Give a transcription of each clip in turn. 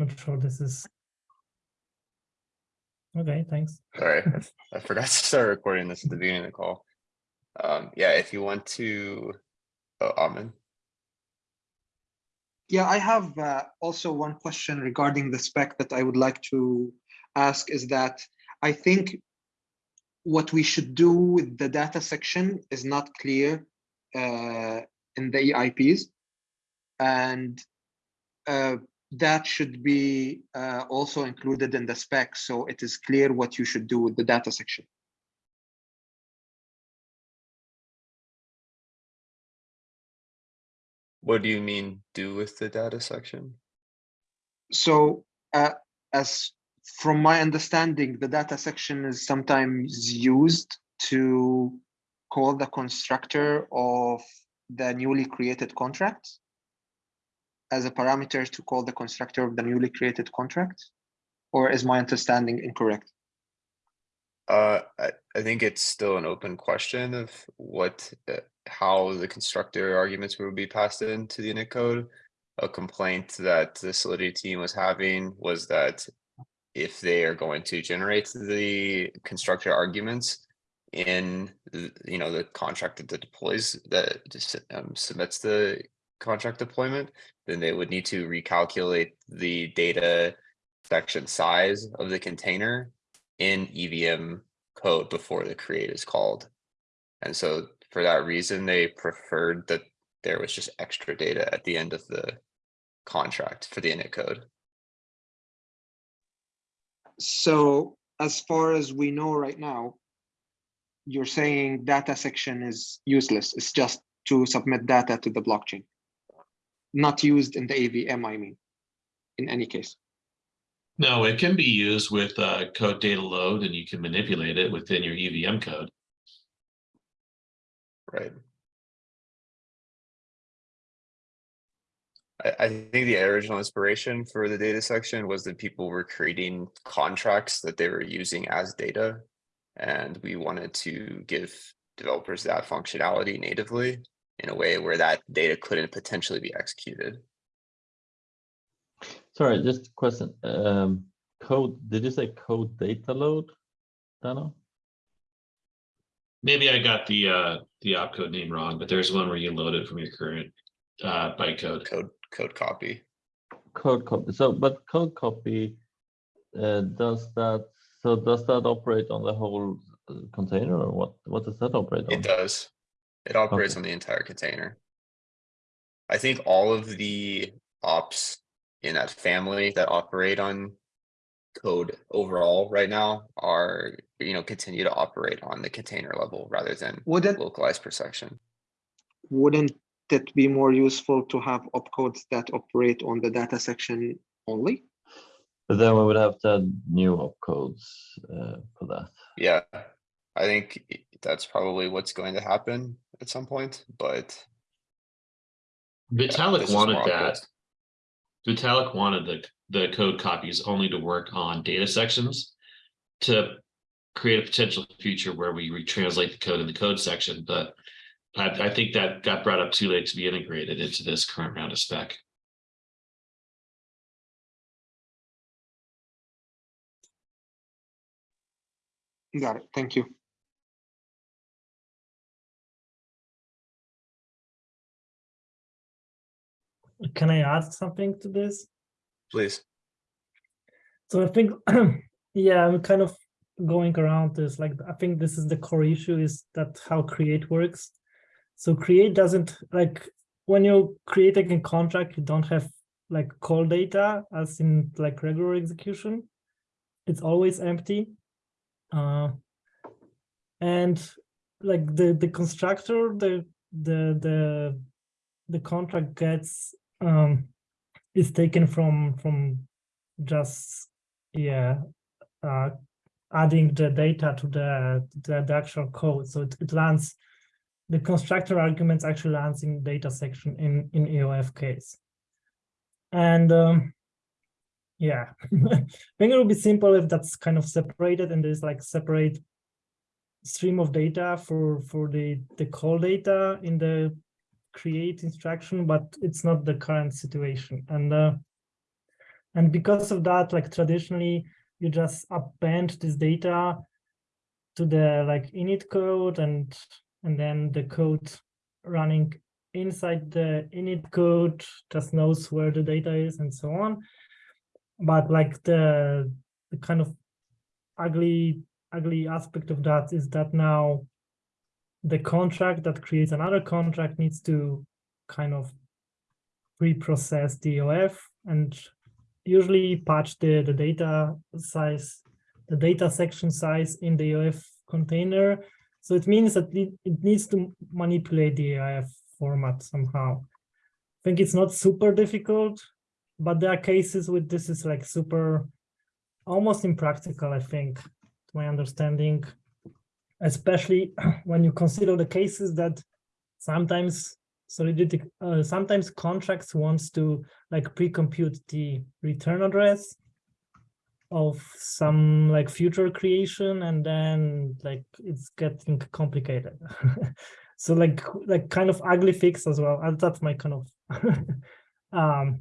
not sure this is. Okay, thanks. Sorry, I- I forgot to start recording this at the beginning of the call. Um, yeah, if you want to, oh, Amin, Yeah, I have uh, also one question regarding the spec that I would like to ask is that I think what we should do with the data section is not clear uh, in the EIPs. And uh, that should be uh, also included in the spec, so it is clear what you should do with the data section. what do you mean do with the data section? So uh, as from my understanding, the data section is sometimes used to call the constructor of the newly created contract as a parameter to call the constructor of the newly created contract? Or is my understanding incorrect? Uh, I, I think it's still an open question of what, uh, how the constructor arguments will be passed into the init code. A complaint that the Solidity team was having was that if they are going to generate the constructor arguments in, you know, the contract that deploys, that just um, submits the contract deployment, then they would need to recalculate the data section size of the container in EVM code before the create is called. And so for that reason, they preferred that there was just extra data at the end of the contract for the init code. So as far as we know right now, you're saying data section is useless. It's just to submit data to the blockchain. Not used in the EVM, I mean, in any case. No, it can be used with uh, code data load and you can manipulate it within your EVM code. Right. I, I think the original inspiration for the data section was that people were creating contracts that they were using as data. And we wanted to give developers that functionality natively in a way where that data couldn't potentially be executed. Sorry, just a question. Um, code, did you say code data load? Danno? Maybe I got the uh, the opcode name wrong, but there's one where you load it from your current uh, bytecode. Code, code copy. Code copy. So, but code copy, uh, does that, so does that operate on the whole uh, container or what? What does that operate on? It does. It operates Okay. on the entire container. I think all of the ops in that family that operate on code overall right now are, you know, continue to operate on the container level rather than Wouldn't, localized per section. wouldn't it be more useful to have opcodes that operate on the data section only? But then we would have to add new opcodes uh, for that. Yeah, I think that's probably what's going to happen at some point, but. Vitalik this is wanted that. optimized. Vitalik wanted the the code copies only to work on data sections to create a potential future where we retranslate the code in the code section, but I, I think that got brought up too late to be integrated into this current round of spec. Got it, thank you. Can I add something to this? Please. So I think, yeah, I'm kind of going around this, like, I think this is the core issue is that how create works. So create doesn't, like, when you're creating a contract, you don't have like call data as in like regular execution. It's always empty. Uh, and like the, the constructor, the, the, the, the contract gets, um, is taken from, from just yeah uh, adding the data to the, the the actual code. So it, it lands the constructor arguments actually lands in data section in in eof case. And um yeah i think it would be simple if that's kind of separated and there's like separate stream of data for for the the call data in the create instruction but it's not the current situation and uh And because of that, like traditionally, you just append this data to the like init code and and then the code running inside the init code just knows where the data is and so on. But like the, the kind of ugly ugly aspect of that is that now the contract that creates another contract needs to kind of pre-process the EOF and usually patch the, the data size, the data section size in the EOF container. So it means that it, needs to manipulate the EOF format somehow. I think it's not super difficult, but there are cases with this is like super, almost impractical, I think, to my understanding, especially when you consider the cases that sometimes Solidity, uh, sometimes contracts wants to like pre-compute the return address of some like future creation and then like it's getting complicated. so like like kind of ugly fix as well. And that's my kind of um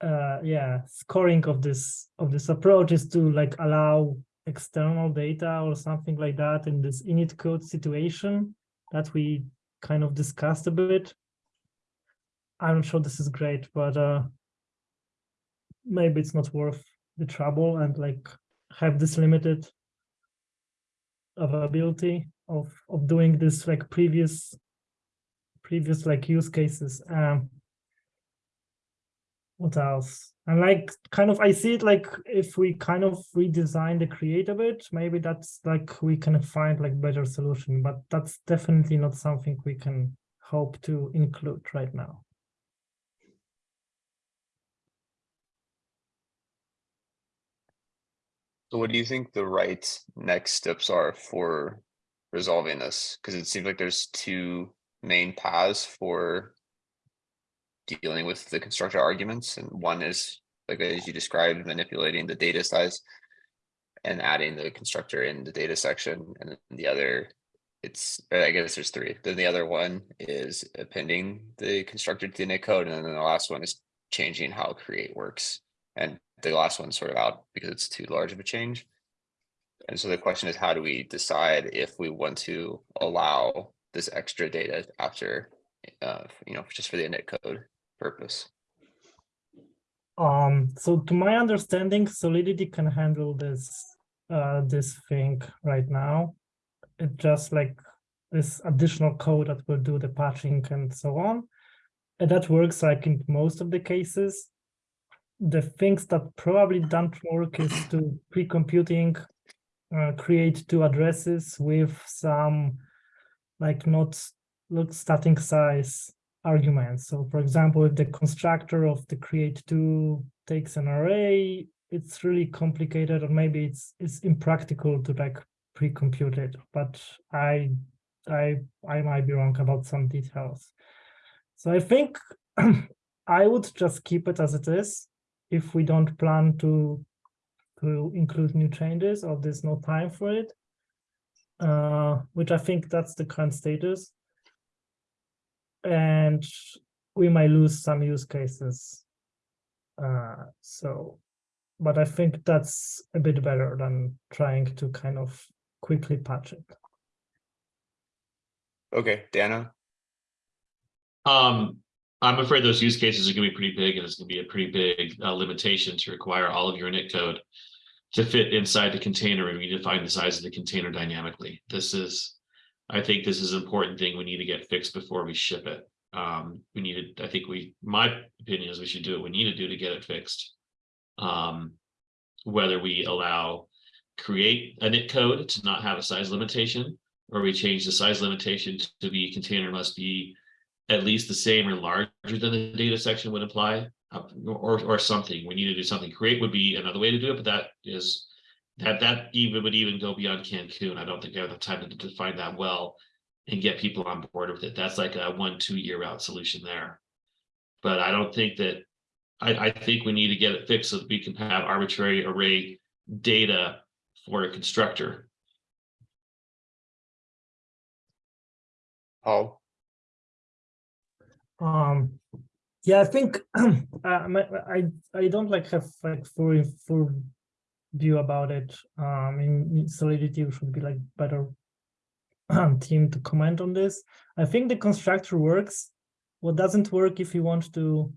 uh yeah scoring of this of this approach is to like allow external data or something like that in this init code situation that we kind of discussed a bit. I'm sure this is great, but uh, maybe it's not worth the trouble and like have this limited availability of of doing this like previous previous like use cases. Um, what else? And like kind of I see it like if we kind of redesign the create a bit, maybe that's like we can find like better solution, but that's definitely not something we can hope to include right now. So what do you think the right next steps are for resolving this? Because it seems like there's two main paths for dealing with the constructor arguments, and one is, like as you described, manipulating the data size and adding the constructor in the data section, and then the other, it's, I guess there's three. Then the other one is appending the constructor to the init code, and then the last one is changing how create works. And the last one's sort of out because it's too large of a change. And so the question is, how do we decide if we want to allow this extra data after, uh, you know, just for the init code purpose? Um, so to my understanding, Solidity can handle this uh, this thing right now. It just like this additional code that will do the patching and so on. And that works like in most of the cases the things that probably don't work is to pre-computing uh, create two addresses with some like not not static size arguments. So for example, if the constructor of the create two takes an array, it's really complicated or maybe it's it's impractical to like pre-compute it, but I I I might be wrong about some details. So I think I would just keep it as it is if we don't plan to to include new changes or there's no time for it, uh, which I think that's the current status. And we might lose some use cases. Uh, so, but I think that's a bit better than trying to kind of quickly patch it. Okay, Danno, Um, I'm afraid those use cases are gonna be pretty big and it's gonna be a pretty big uh, limitation to require all of your init code to fit inside the container and we define the size of the container dynamically. This is, I think this is an important thing we need to get fixed before we ship it. Um, we needed, I think we, my opinion is we should do what we need to do to get it fixed. Um, whether we allow create a init code to not have a size limitation, or we change the size limitation to be container must be at least the same or larger than the data section would imply, uh, or, or something. We need to do something. Create would be another way to do it, but that is, that, that even would even go beyond Cancun. I don't think I have the time to define that well and get people on board with it. That's like a one, two year out solution there. But I don't think that, I, I think we need to get it fixed so that we can have arbitrary array data for a constructor. Paul, Um, Yeah, I think uh, my- I I don't like have like full full view about it. Um, in Solidity should be like better um, team to comment on this. I think the constructor works. What doesn't work if you want to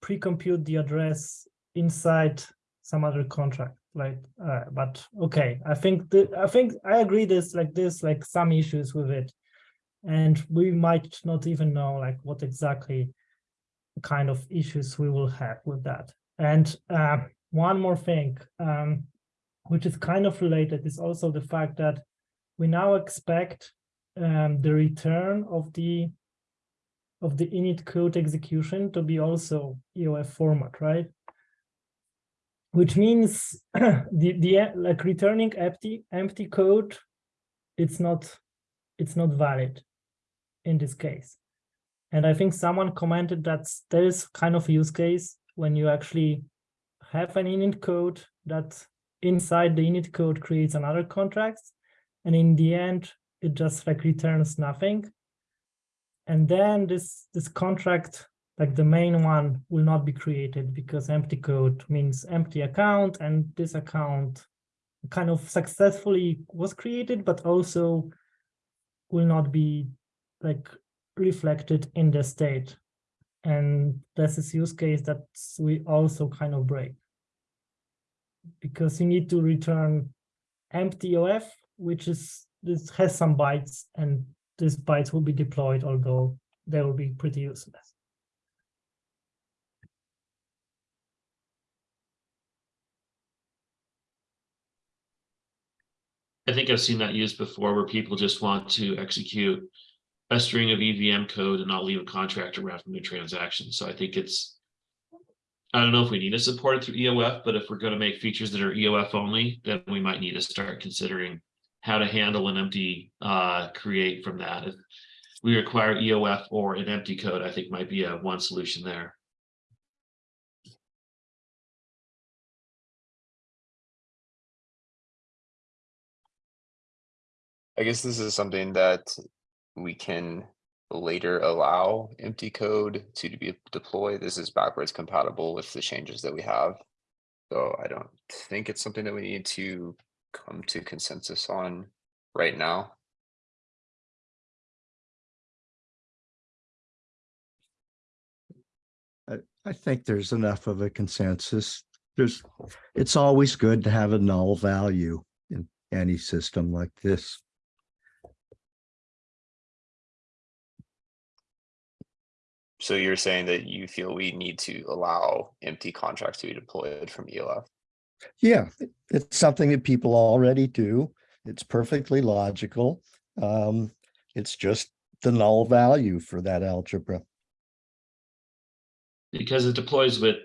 pre-compute the address inside some other contract, like. Uh, but okay, I think the I think I agree. This like this like some issues with it, and we might not even know like what exactly kind of issues we will have with that. And uh, one more thing, um, which is kind of related, is also the fact that we now expect um, the return of the of the init code execution to be also EOF format, right? Which means the the like returning empty empty code, it's not it's not valid in this case. And I think someone commented that there is kind of use case when you actually have an init code that inside the init code creates another contract. And in the end, it just like returns nothing. And then this, this contract, like the main one will not be created because empty code means empty account and this account kind of successfully was created, but also will not be like reflected in the state. And that's this use case that we also kind of break. Because you need to return empty EOF, which is this has some bytes, and these bytes will be deployed, although they will be pretty useless. I think I've seen that used before where people just want to execute a string of EVM code and not leave a contract around from the transaction. So I think it's. I don't know if we need to support it through EOF, but if we're going to make features that are EOF only, then we might need to start considering how to handle an empty uh create from that. If we require EOF or an empty code, I think might be a one solution there. I guess this is something that we can later allow empty code to be deployed. This is backwards compatible with the changes that we have. So I don't think it's something that we need to come to consensus on right now. I, I think there's enough of a consensus. There's, it's always good to have a null value in any system like this. So you're saying that you feel we need to allow empty contracts to be deployed from E EOF? Yeah, it's something that people already do. It's perfectly logical. Um, it's just the null value for that algebra. Because it deploys with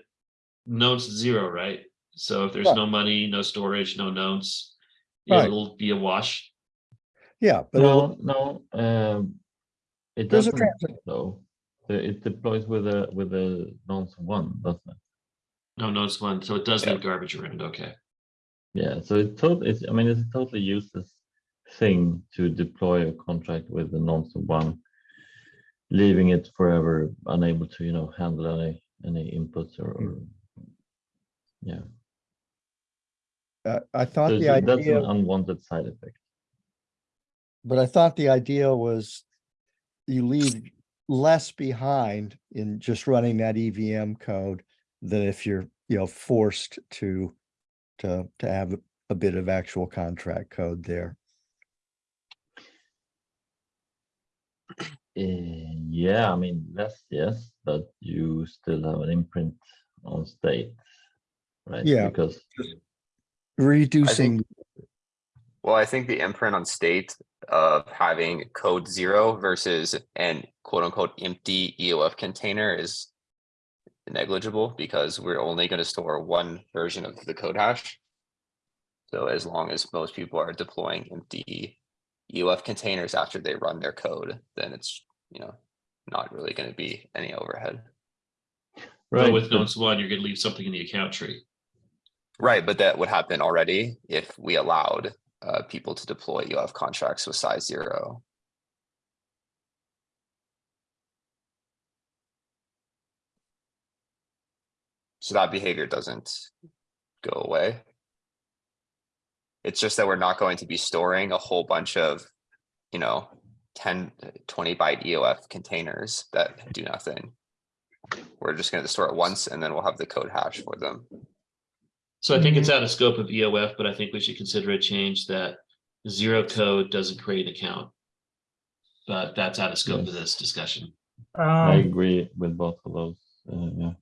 nonce zero, right? So if there's Right. no money, no storage, no nonce, Right. it'll be a wash. Yeah, but No, no, um, it There's a doesn't though. The- It deploys with a, with a nonce one, doesn't it? No nonce one, so it does Yeah. leave garbage around, okay. Yeah, so it's totally, it's, I mean, it's a totally useless thing to deploy a contract with a nonce one. Leaving it forever unable to, you know, handle any, any inputs or, or. Yeah, uh, I thought so the idea that's an unwanted side effect. But I thought the idea was you leave less behind in just running that EVM code than if you're, you know, forced to to to have a- a bit of actual contract code there. Eh, yeah, I mean, less, yes, but you still have an imprint on state. Right? Yeah. Because, Reducing, Well, I think the imprint on state of having code zero versus an quote unquote empty EOF container is negligible because we're only going to store one version of the code hash. So as long as most people are deploying empty EOF containers after they run their code, then it's, you know, not really going to be any overhead. But right, with but- nonce one, you're gonna leave something in the account tree. Right, but that would happen already if we allowed uh people to deploy EOF contracts with size zero. So that behavior doesn't go away. It's just that we're not going to be storing a whole bunch of, you know, 10, 20 byte EOF containers that do nothing. We're just going to store it once and then we'll have the code hash for them. So I think it's out of scope of EOF, but I think we should consider a change that zero code doesn't create an account. But that's out of scope of this discussion. I Um, agree with both of those. Uh, yeah.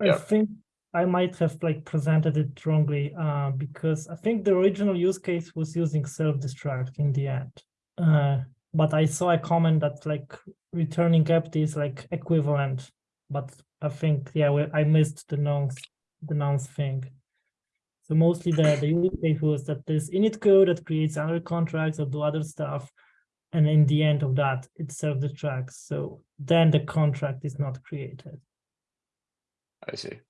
I Yeah. think I might have like presented it wrongly, uh, because I think the original use case was using self-destruct in the end. Uh, but I saw a comment that like returning empty is like equivalent, but I think, yeah, we- I missed the nonce, the nonce thing. So mostly the, the use case was that this init code that creates other contracts or do other stuff. And in the end of that, it self-destructs. So then the contract is not created I see.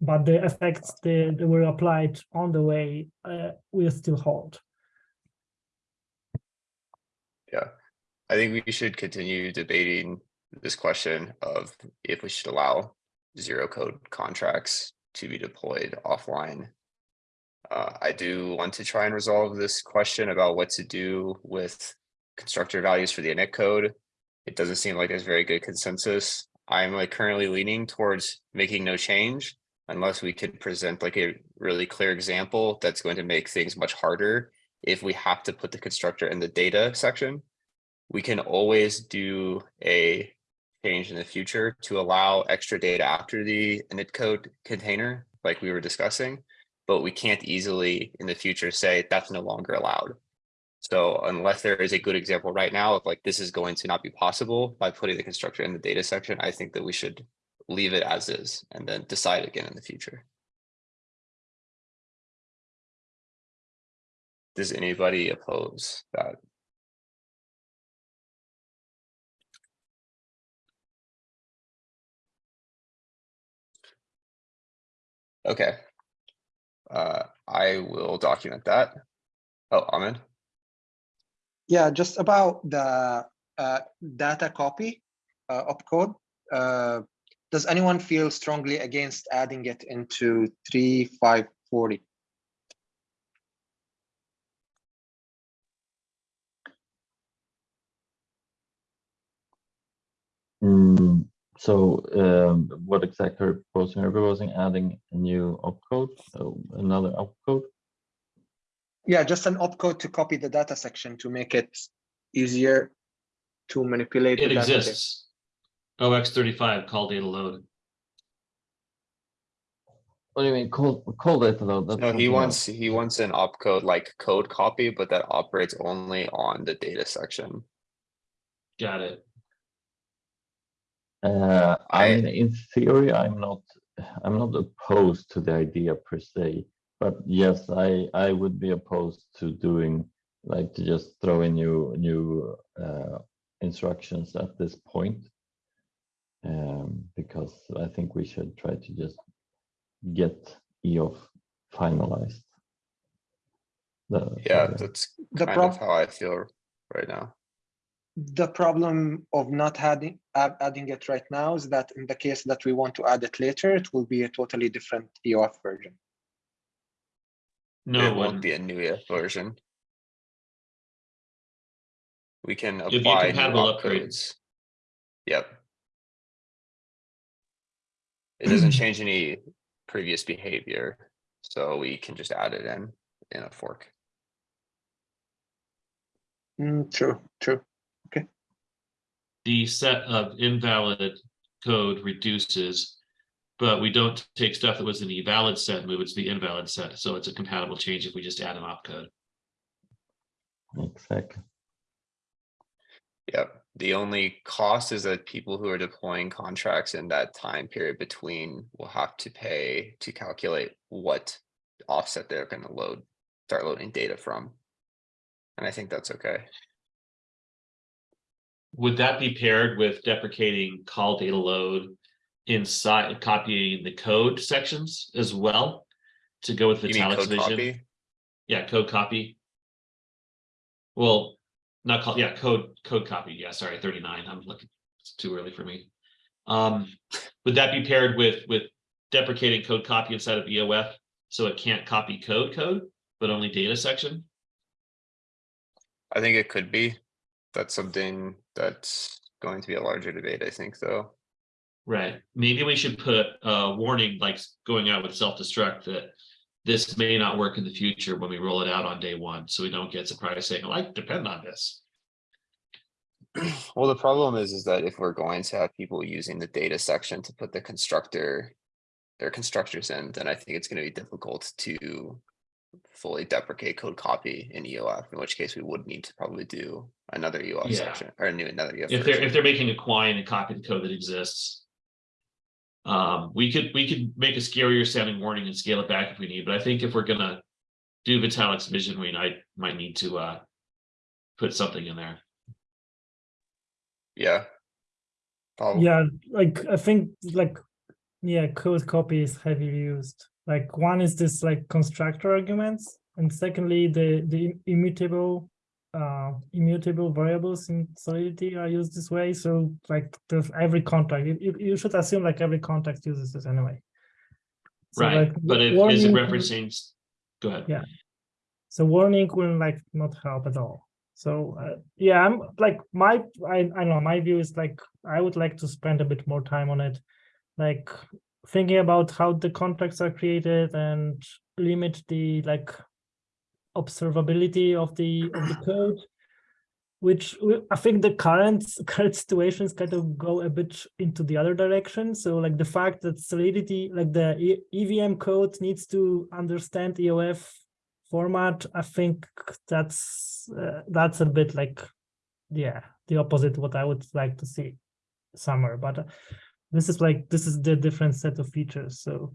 but the effects that that were applied on the way uh, will still hold. Yeah, I think we should continue debating this question of if we should allow zero code contracts to be deployed offline. Uh, I do want to try and resolve this question about what to do with constructor values for the init code. It doesn't seem like there's very good consensus. I'm like currently leaning towards making no change unless we could present like a really clear example that's going to make things much harder if we have to put the constructor in the data section we can always do a change in the future to allow extra data after the init code container, like we were discussing, but we can't easily in the future say that's no longer allowed. So unless there is a good example right now of like, this is going to not be possible by putting the constructor in the data section, I think that we should leave it as is and then decide again in the future. Does anybody oppose that? Okay. Uh, I will document that. Oh, Ahmed, Yeah, just about the uh, data copy uh, opcode. Uh, does anyone feel strongly against adding it into 3540? So um, what exactly are you proposing? Are you proposing adding a new opcode, so another opcode? Yeah, just an opcode to copy the data section to make it easier to manipulate. It data there. exists. OX thirty-five, call data load. What do you mean, call, call data load? That's no, he wants, else. he wants an opcode like code copy, but that operates only on the data section. Got it. Uh, I I- mean, in theory, I'm not, I'm not opposed to the idea per se. But yes, I, I would be opposed to doing, like, to just throw in new, new, uh, instructions at this point. Um, because I think we should try to just get EOF finalized. The- Yeah, the- that's The kind of how I feel right now. The problem of not adding, adding it right now is that in the case that we want to add it later, it will be a totally different EOF version. No It won't be a new EOF version. We can be apply new compatible upgrade. opcodes. Yep. It doesn't change any previous behavior, so we can just add it in, in a fork. Mm, true, true. The set of invalid code reduces. But we don't take stuff that was in the valid set, move it to the invalid set, so it's a compatible change if we just add an opcode. Exactly. Yep, the only cost is that people who are deploying contracts in that time period between will have to pay to calculate what offset they're gonna load, start loading data from. And I think that's okay. Would that be paired with deprecating call data load inside copying the code sections as well? To go with the code vision? copy? Yeah, code copy. Well, not call, yeah, code, code copy, yeah, sorry, thirty-nine, I'm looking, it's too early for me. Um, would that be paired with, with deprecating code copy inside of EOF, so it can't copy code code, but only data section? I think it could be. That's something that's going to be a larger debate, I think, though. Right, maybe we should put a warning like going out with self-destruct that. This may not work in the future when we roll it out on day one, so we don't get surprised saying, "Oh, I depend on this. Well, the problem is, is that if we're going to have people using the data section to put the constructor, their constructors in, then I think it's gonna be difficult to fully deprecate code copy in EOF, in which case we would need to probably do another EOF Yeah. section or a new, another EOF. If they're, if they're making a quine and copy the code that exists. Um, we could, we could make a scarier sounding warning and scale it back if we need, but I think if we're gonna. Do Vitalik's vision, we I might need to uh. Put something in there. Yeah. Probably. Yeah, like I think like yeah, code copy is heavily used. Like one is this like constructor arguments, and secondly the the immutable uh immutable variables in Solidity are used this way. So like there's every contract. You, you, should assume like every context uses this anyway. So, Right, like, but if, is it warning- referencing? Go ahead. Yeah. So warning will like not help at all. So uh, yeah, I'm like my I I don't know my view is like I would like to spend a bit more time on it, like thinking about how the contracts are created and limit the like observability of the of the code, which I think the current current situations kind of go a bit into the other direction. So like the fact that Solidity, like the EVM code needs to understand EOF format, I think that's uh, that's a bit like, yeah, the opposite what I would like to see somewhere. But uh, this is like this is the different set of features. So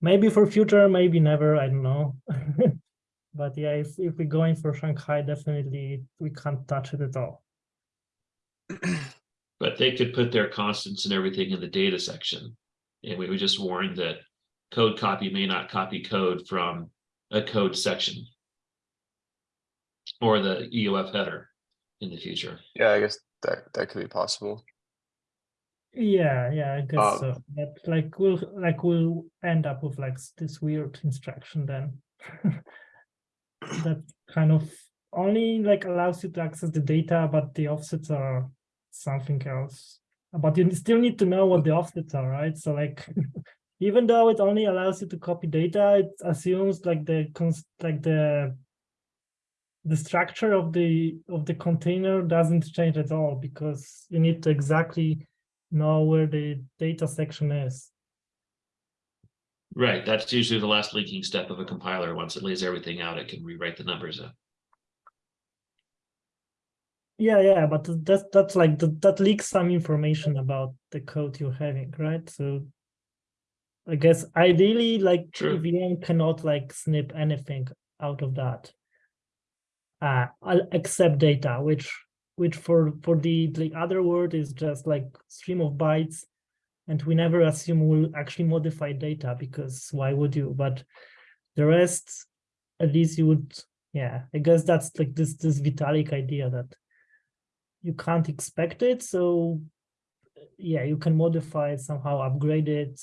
maybe for future, maybe never. I don't know. but yeah, if if we're going for Shanghai, definitely we can't touch it at all. But they could put their constants and everything in the data section. And we would just warn that code copy may not copy code from a code section. Or the EOF header in the future. Yeah, I guess that, that could be possible. Yeah, yeah, I guess Um, so. But like we'll like we'll end up with like this weird instruction then. that kind of only like allows you to access the data, but the offsets are something else. But you still need to know what the offsets are, right? So like even though it only allows you to copy data, it assumes like the like the the structure of the of the container doesn't change at all because you need to exactly know where the data section is. Right, that's usually the last linking step of a compiler. Once it lays everything out, it can rewrite the numbers in. Yeah, yeah, but that's that's like th- that leaks some information about the code you're having, right? So I guess ideally, like True. EVM cannot like snip anything out of that, uh, except data, which which for for the the other word is just like stream of bytes, and we never assume we'll actually modify data because why would you? But the rest, at least you would, yeah. I guess that's like this this Vitalik idea that you can't expect it so yeah you can modify it somehow upgrade it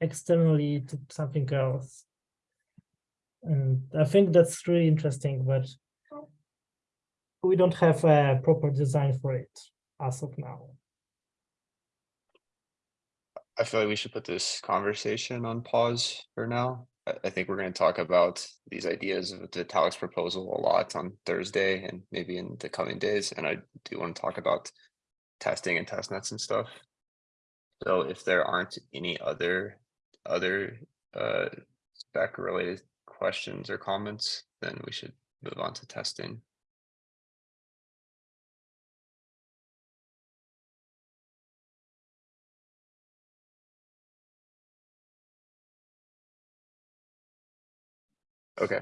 externally to something else and i think that's really interesting but we don't have a proper design for it as of now I feel like we should put this conversation on pause for now. I, think we're gonna talk about these ideas of Vitalik's proposal a lot on Thursday and maybe in the coming days, and I do want to talk about testing and test nets and stuff. So if there aren't any other, other, uh, spec related questions or comments, then we should move on to testing. Okay.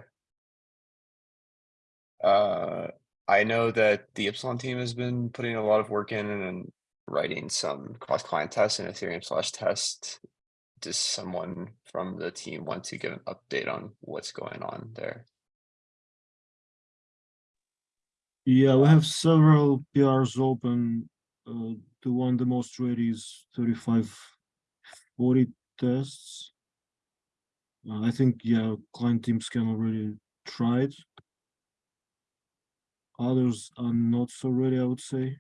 Uh, I know that the Ipsilon team has been putting a lot of work in and writing some cross-client tests in Ethereum slash test. Does someone from the team want to give an update on what's going on there? Yeah, we have several PRs open. Uh, the one the most ready is 3542 tests. Uh, I think, yeah, client teams can already try it. Others are not so ready, I would say.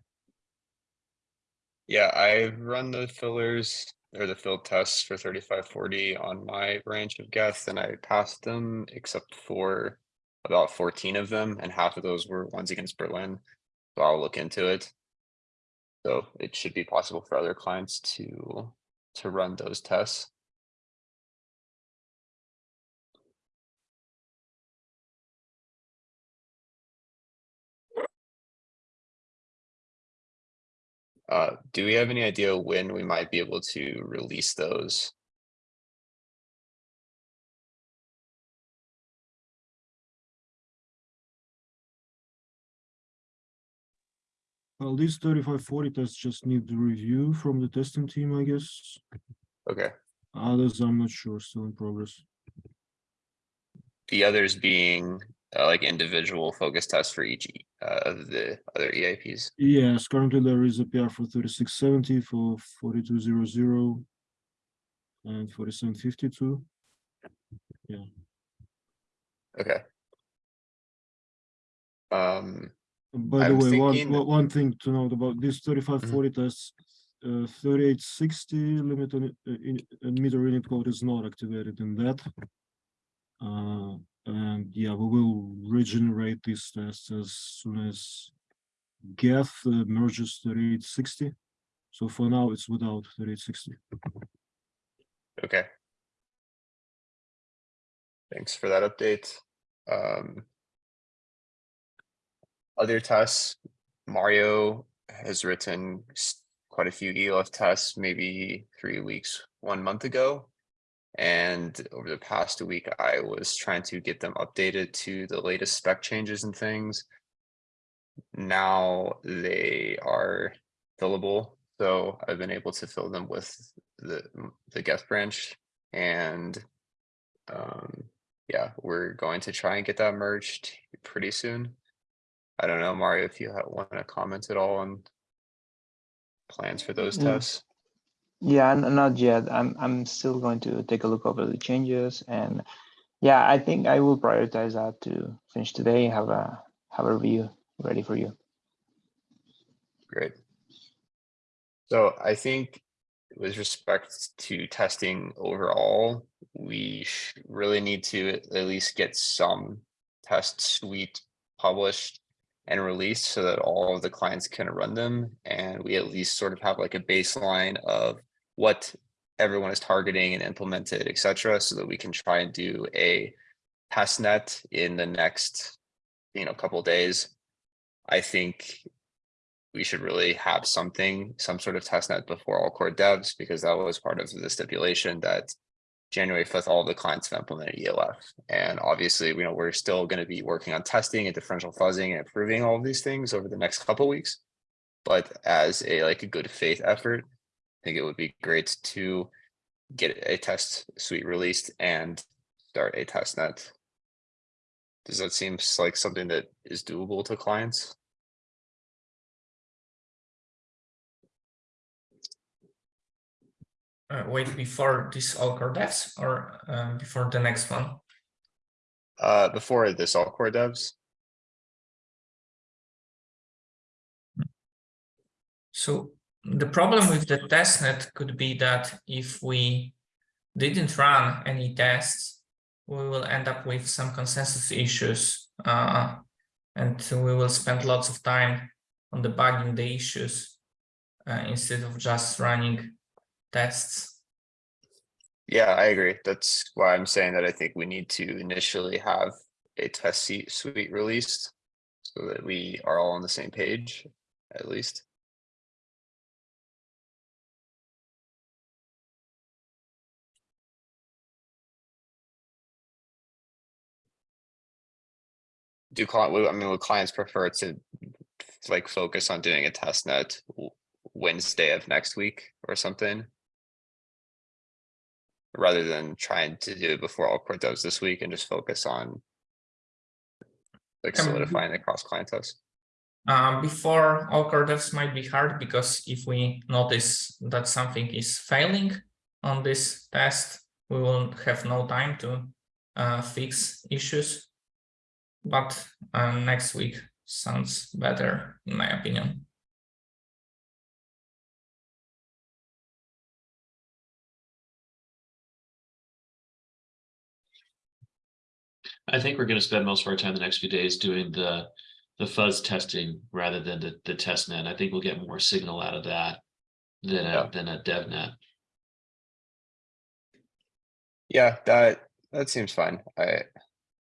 Yeah, I've run the fillers or the field tests for thirty-five forty on my branch of Geth and I passed them except for about fourteen of them and half of those were ones against Berlin. So I'll look into it. So it should be possible for other clients to, to run those tests. Uh, do we have any idea when we might be able to release those? Well, these 35, 40 tests just need the review from the testing team, I guess. Okay, Others, I'm not sure, still in progress. the others being uh, like individual focus tests for each uh, of the other EIPs. Yes, currently there is a PR for 3670 for 4200 and 4752. Yeah. Okay. Um, By the way, one, thinking- one one thing to note about these 35, Mhm. 40 tests, uh, 3860 limit on, uh, in, uh, meter init code is not activated in that. Uh, and yeah, we will regenerate these tests as soon as Geth uh, merges 3860. So for now, it's without 3860. okay. Thanks for that update. Um. Other tests, Mario has written quite a few EOF tests, maybe three weeks, one month ago. And over the past week, I was trying to get them updated to the latest spec changes and things. Now they are fillable, so I've been able to fill them with the, the Geth branch and um, yeah, we're going to try and get that merged pretty soon. I don't know, Mario, if you want to comment at all on plans for those tests. Yeah, not yet. I'm I'm still going to take a look over the changes and yeah, I think I will prioritize that to finish today, have a have a review ready for you. Great. So I think with respect to testing overall, we really need to at least get some test suite published and released so that all of the clients can run them. And we at least sort of have like a baseline of what everyone is targeting and implemented, et cetera, so that we can try and do a test net in the next, you know, couple days. I think we should really have something, some sort of test net before all core devs, because that was part of the stipulation that January fifth, all the clients have implemented EOF. And obviously, you know, we're still gonna be working on testing and differential fuzzing and improving all of these things over the next couple weeks. But as a like a good faith effort, I think it would be great to get a test suite released and start a test net. Does that seem like something that is doable to clients? uh, wait before this all core devs or um, before the next one? Uh, before this all core devs, So the problem with the testnet could be that if we didn't run any tests, we will end up with some consensus issues uh, and we will spend lots of time on debugging the issues uh, instead of just running tests. yeah, I agree. That's why I'm saying that I think we need to initially have a test suite released. So that we are all on the same page, at least. Do client, I mean, would clients prefer to like focus on doing a test net Wednesday of next week or something? Rather than trying to do it before all core devs this week and just focus on. Like Um, solidifying the cross client test. Uh, before all core devs might be hard because if we notice that something is failing, on this test, we will have no time to uh, fix issues. But uh, next week sounds better, in my opinion. I think we're gonna spend most of our time the next few days doing the, the fuzz testing rather than the, the test net. I think we'll get more signal out of that than Yeah. a, than a dev net. Yeah, that, that seems fine. I,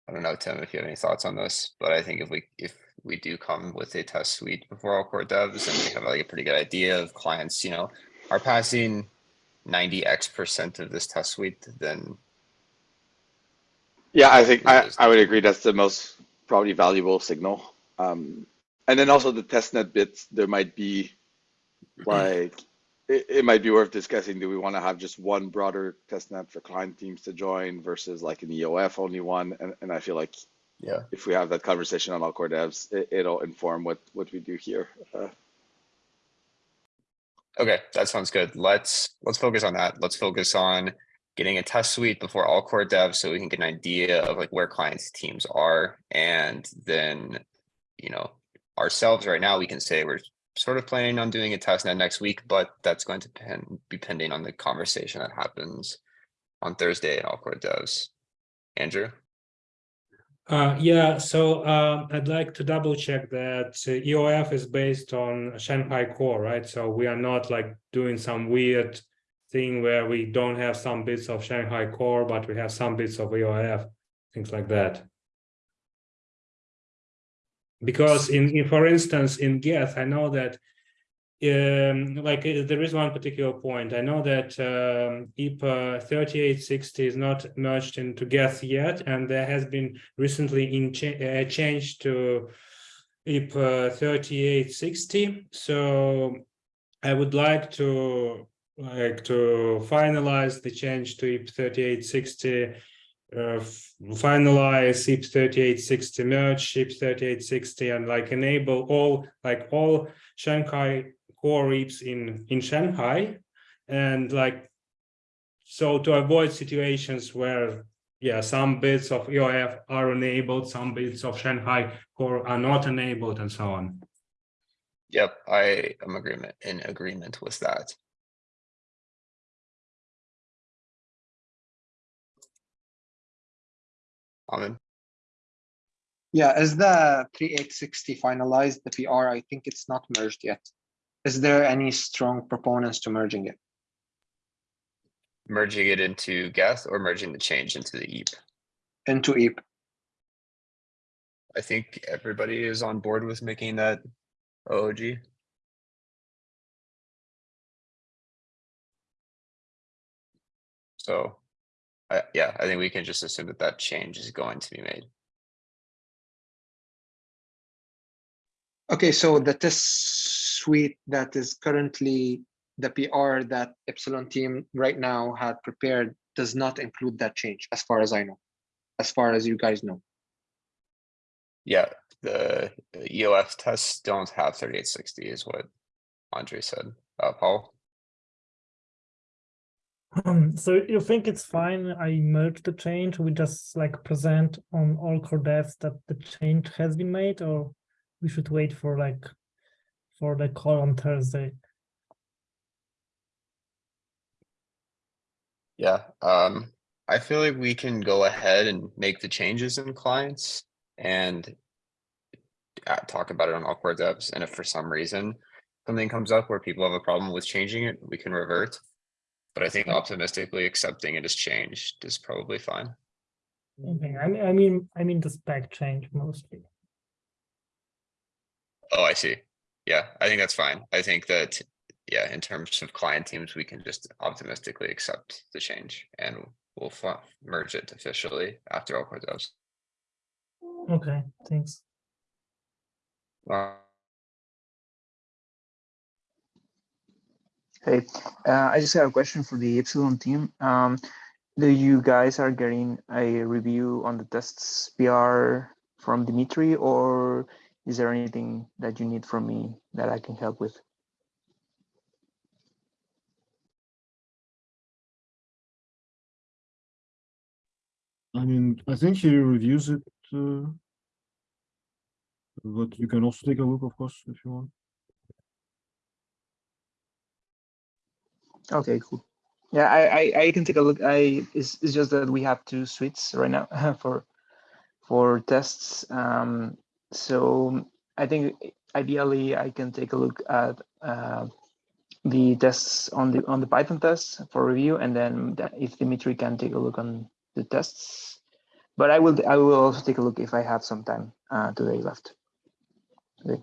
I don't know, Tim, if you have any thoughts on this, but I think if we, if we do come with a test suite before all core devs and we have like a pretty good idea of clients, you know, are passing ninety X percent of this test suite, then Yeah, I think I, I would agree that's the most probably valuable signal. Um, and then also the testnet bits, there might be like, it, it might be worth discussing. Do we want to have just one broader testnet for client teams to join versus like an EOF only one? And, and I feel like yeah. if we have that conversation on all core devs, it, it'll inform what, what we do here. Uh, Okay, that sounds good. Let's, let's focus on that. Let's focus on getting a test suite before all core devs so we can get an idea of like where clients teams are. And then, you know, ourselves right now, we can say we're sort of planning on doing a test net next week, but that's going to pen, be pending on the conversation that happens on Thursday at all core devs. Andrew? Uh, yeah, so um, I'd like to double check that uh, EOF is based on Shanghai core, right? So we are not like doing some weird thing where we don't have some bits of Shanghai core, but we have some bits of EOF, things like that. Because in, in for instance, in Geth, I know that um, like uh, there is one particular point. I know that um, EIP 3860 is not merged into Geth yet, and there has been recently in cha uh, change to EIP 3860. So I would like to like to finalize the change to EIP 3860 uh, finalize EIP 3860 merge EIP 3860 and like enable all like all Shanghai core reaps in in Shanghai and like so to avoid situations where yeah some bits of EOF are enabled some bits of Shanghai core are not enabled and so on Yep, I am agreement, in agreement with that. Amen. Yeah, is the 3860 finalized, the PR? I think it's not merged yet. Is there any strong proponents to merging it? Merging it into Geth or merging the change into the EIP? Into EIP? I think everybody is on board with making that OOG. So, I yeah, I think we can just assume that that change is going to be made. Okay, so the test suite that is currently the PR that Ipsilon team right now had prepared does not include that change, as far as I know, as far as you guys know. Yeah, the EOF tests don't have thirty-eight sixty is what Andre said. Uh, Paul? Um, so you think it's fine? I merge the change. We just like present on all core devs that the change has been made, or we should wait for like for the call on Thursday. Yeah, um, I feel like we can go ahead and make the changes in clients and uh, talk about it on all core devs, and if for some reason something comes up where people have a problem with changing it, we can revert. But I think optimistically accepting it as changed is probably fine. Okay, I mean, I mean, I mean the spec change mostly. Oh, I see. Yeah, I think that's fine. I think that, yeah, in terms of client teams, we can just optimistically accept the change and we'll merge it officially after all core devs. Okay, thanks. Uh, Hey, uh, I just have a question for the Ipsilon team. Um, do you guys are getting a review on the tests PR from Dimitri, or is there anything that you need from me that I can help with? I mean, I think he reviews it, uh, but you can also take a look, of course, if you want. Okay, cool. Yeah, I, I, I can take a look. I it's, it's just that we have two suites right now for for tests. Um, so I think ideally I can take a look at uh, the tests on the on the Python tests for review, and then if Dimitri can take a look on the tests. But I will I will also take a look if I have some time uh, today left. Okay.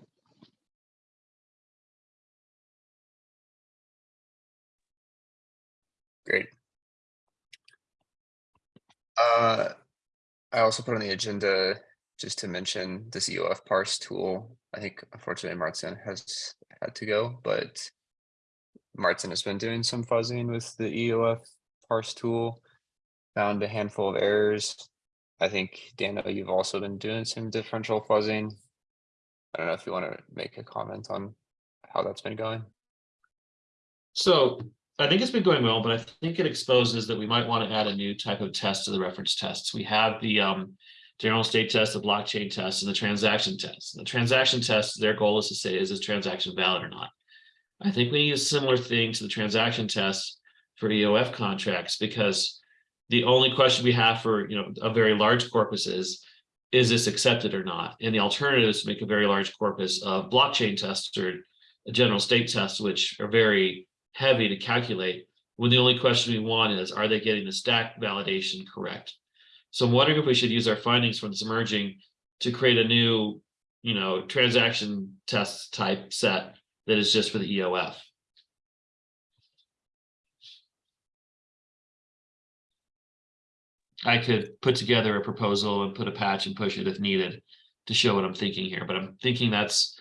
Uh, I also put on the agenda just to mention this EOF parse tool. I think unfortunately Martin has had to go, but Martin has been doing some fuzzing with the EOF parse tool. Found a handful of errors. I think Daniel, you've also been doing some differential fuzzing. I don't know if you want to make a comment on how that's been going. So I think it's been going well, but I think it exposes that we might want to add a new type of test to the reference tests. We have the um, general state test, the blockchain test, and the transaction test. The transaction test, their goal is to say, is this transaction valid or not? I think we need a similar thing to the transaction test for EOF contracts because the only question we have for you know a very large corpus is, is this accepted or not? And the alternative is to make a very large corpus of blockchain tests or general state tests, which are very heavy to calculate when the only question we want is, are they getting the stack validation correct? So I'm wondering if we should use our findings from this merging to create a new, you know, transaction test type set that is just for the EOF. I could put together a proposal and put a patch and push it if needed to show what I'm thinking here, but I'm thinking that's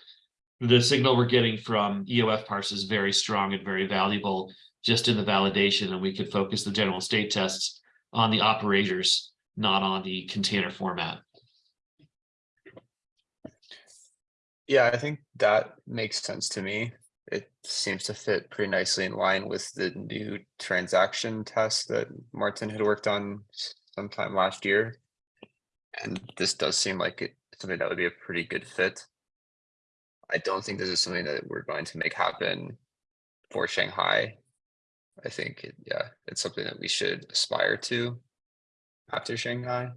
the signal we're getting from EOF parse is very strong and very valuable just in the validation, and we could focus the general state tests on the operators, not on the container format. Yeah, I think that makes sense to me. It seems to fit pretty nicely in line with the new transaction test that Martin had worked on sometime last year. And this does seem like it, something that would be a pretty good fit. I don't think this is something that we're going to make happen for Shanghai. I think, it- yeah, it's something that we should aspire to after Shanghai.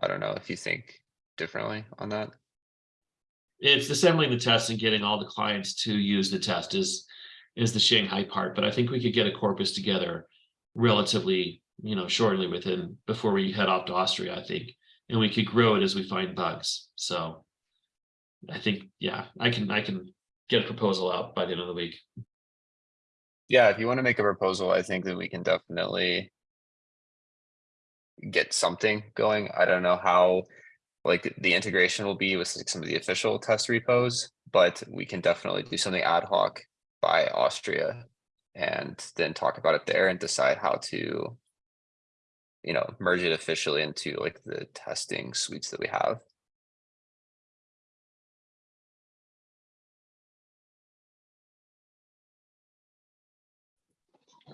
I don't know if you think differently on that. It's assembling the test and getting all the clients to use the test is, is the Shanghai part, but I think we could get a corpus together relatively, you know, shortly within, before we head off to Austria, I think. And we could grow it as we find bugs, so. I think, yeah, I can, I can get a proposal out by the end of the week. Yeah, if you want to make a proposal, I think that we can definitely get something going. I don't know how, like, the integration will be with like, some of the official test repos, but we can definitely do something ad hoc by Austria and then talk about it there and decide how to, you know, merge it officially into like the testing suites that we have.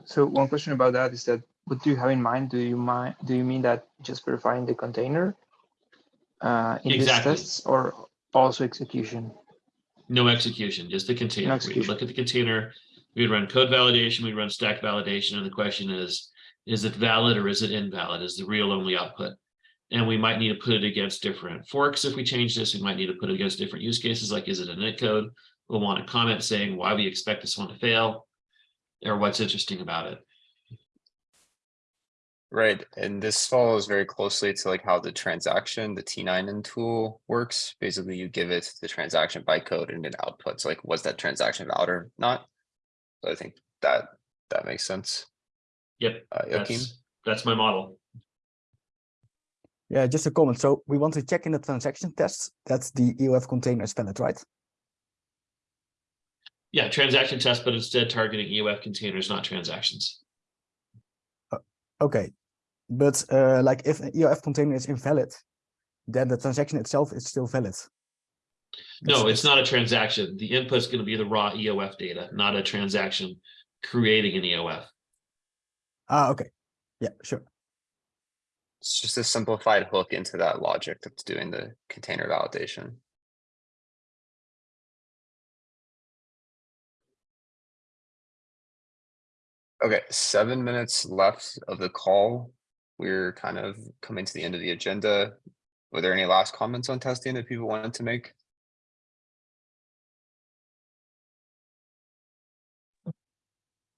So one question about that is that what do you have in mind? Do you mind? Do you mean that just verifying the container uh, in these tests, or also execution? No execution, just the container. We look at the container, we'd run code validation, we'd run stack validation, and the question is, is it valid or is it invalid? Is the real only output? And we might need to put it against different forks if we change this, we might need to put it against different use cases, like is it init code? We'll want a comment saying why we expect this one to fail. Or what's interesting about it. Right, and this follows very closely to like how the transaction, the T9N tool works. Basically, you give it the transaction bytecode and it outputs like, was that transaction valid or not? So I think that, that makes sense. Yep, Uh, that's, that's my model. Yeah, just a comment. So we want to check in the transaction tests. That's the EOF container is valid, right? Yeah, transaction test, but instead targeting EOF containers, not transactions. Okay. But uh, like if an EOF container is invalid, then the transaction itself is still valid. No, That's- it's not a transaction. The input is gonna be the raw EOF data, not a transaction creating an E EOF. Ah, okay. Yeah, sure. It's just a simplified hook into that logic that's doing the container validation. Okay, seven minutes left of the call. We're kind of coming to the end of the agenda. Were there any last comments on testing that people wanted to make?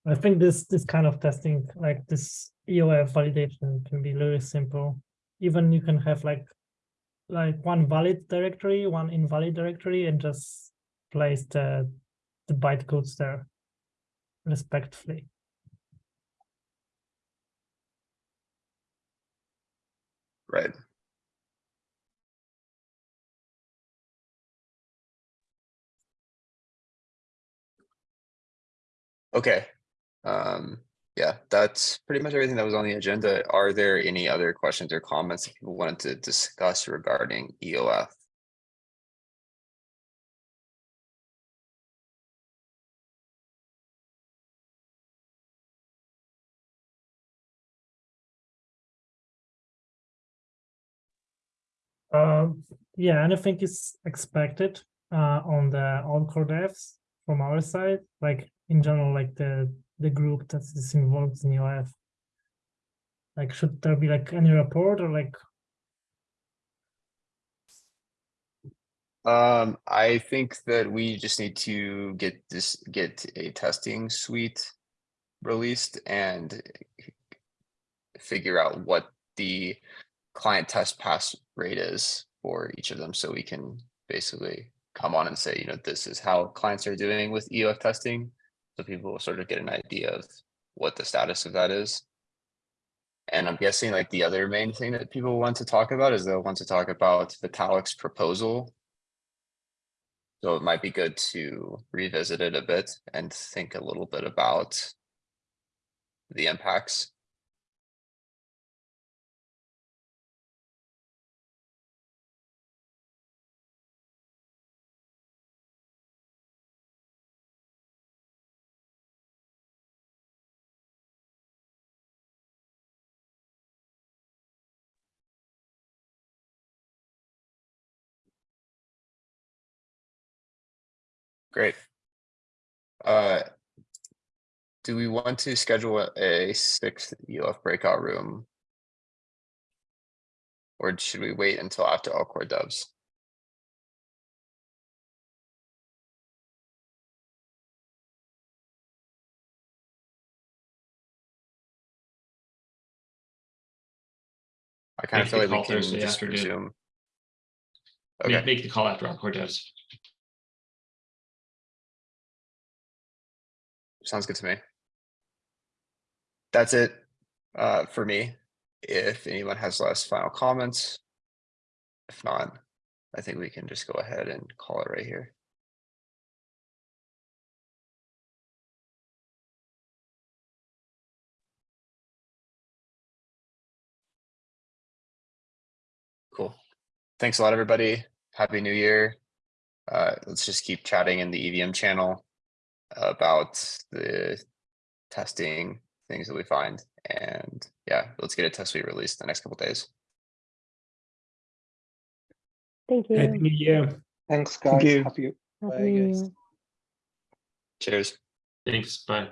I think this this kind of testing, like this EOF validation, can be really simple. Even you can have like like one valid directory, one invalid directory, and just place the the bytecodes there respectively. Right. Okay. Um, yeah, that's pretty much everything that was on the agenda. Are there any other questions or comments that people wanted to discuss regarding EOF? Um, yeah, anything is expected uh, on the on-core devs from our side, like in general, like the the group that is involved in EOF. Like, should there be like any report or like Um, I think that we just need to get this, get a testing suite released and figure out what the client test pass rate is for each of them, so we can basically come on and say, you know, this is how clients are doing with EOF testing. So people will sort of get an idea of what the status of that is. And I'm guessing like the other main thing that people want to talk about is they'll want to talk about Vitalik's proposal. So it might be good to revisit it a bit and think a little bit about the impacts. Great. Uh, do we want to schedule a- sixth EOF breakout room? Or should we wait until after all core devs? I kind of feel like we can just afternoon. resume. Okay, make the call after all core devs. Sounds good to me. That's it, uh, for me. If anyone has last final comments. If not, I think we can just go ahead and call it right here. Cool. Thanks a lot, everybody. Happy New Year. Uh, let's just keep chatting in the EVM channel about the testing things that we find. And yeah, let's get a test suite released in the next couple days. Thank you. Happy New Year. Thanks, Thank guys. you. Happy Happy Bye, New guys. Year. Cheers. Thanks, bye.